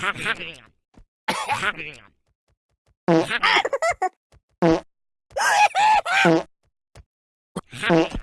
Open a window!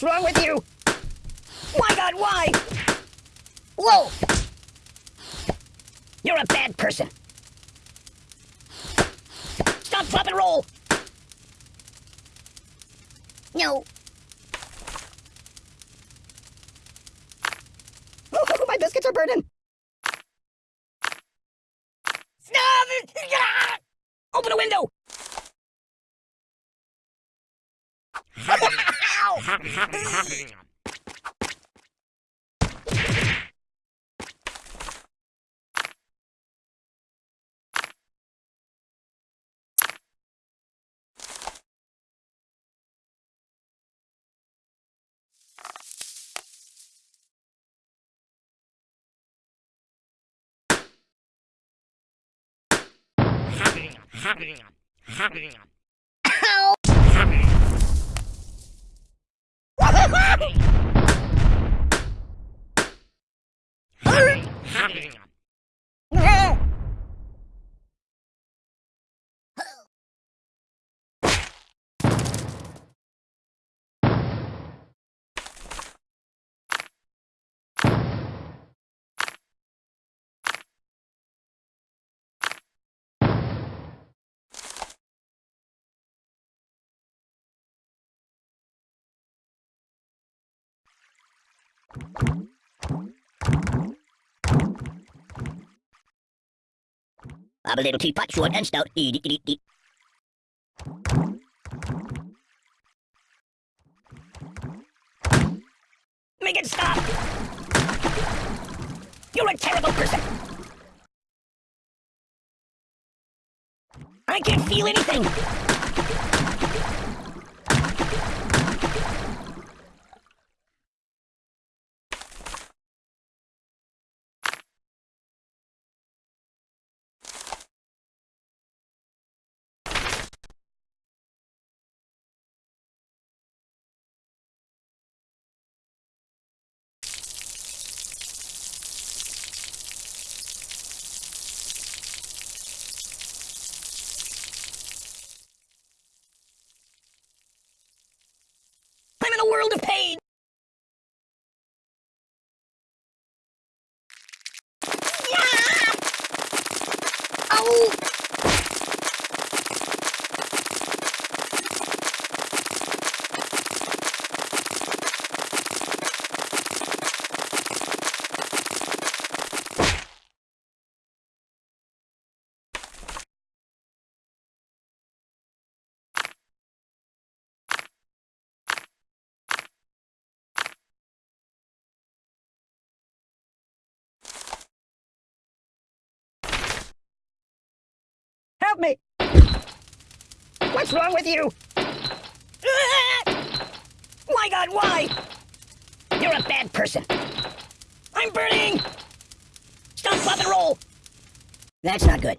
What's wrong with you? My god, why? Whoa! You're a bad person. Stop, drop, and roll! No. Oh, my biscuits are burning. Open a window! Happy happy hurry. Hurry! Hurry! I'm a little teapot, short and stout. Make it stop! You're a terrible person! I can't feel anything! Help me! What's wrong with you? My god, why? You're a bad person. I'm burning! Stop, pop, and roll! That's not good.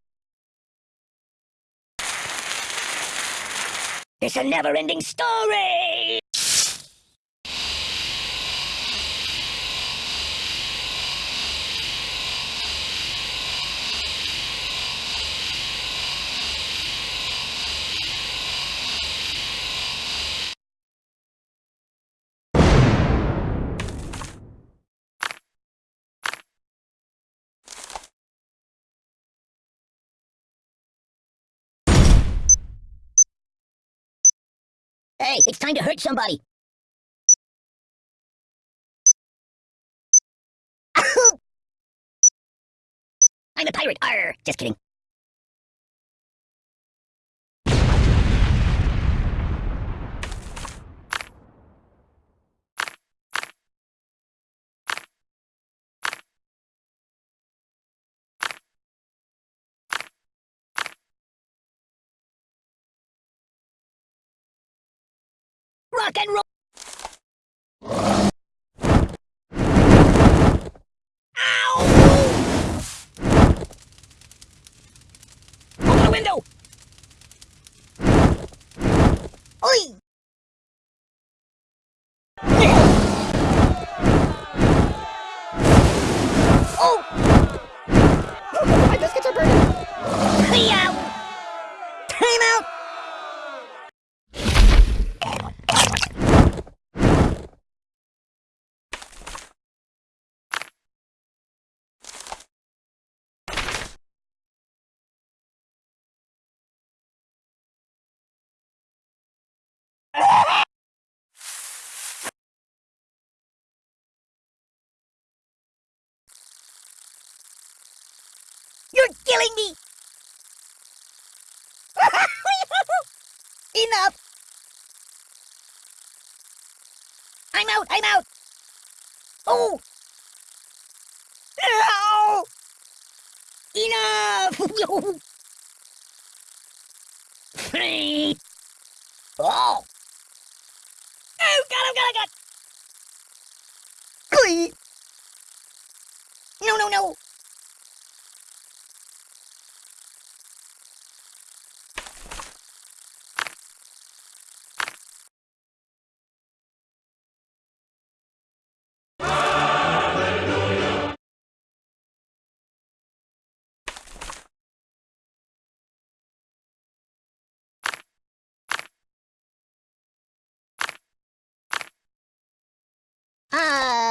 It's a never-ending story! Hey, it's time to hurt somebody. I'm a pirate. Arr, just kidding. Rock and roll. Open the window! Oi! Oh! My biscuits are burning! Hey, Time out! You're killing me! Enough! I'm out, I'm out! Oh! Ow! Enough! Oh,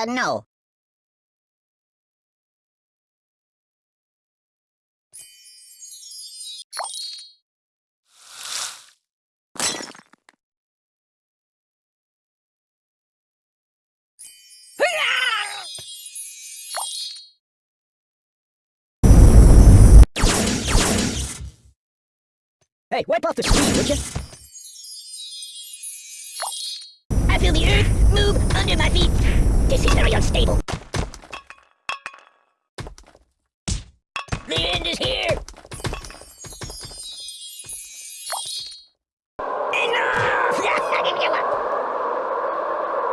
Uh, no. Hey, wipe off the screen, would you? Unstable. The end is here. Enough!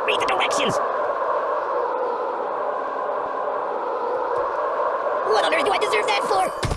Read the directions. What on earth do I deserve that for?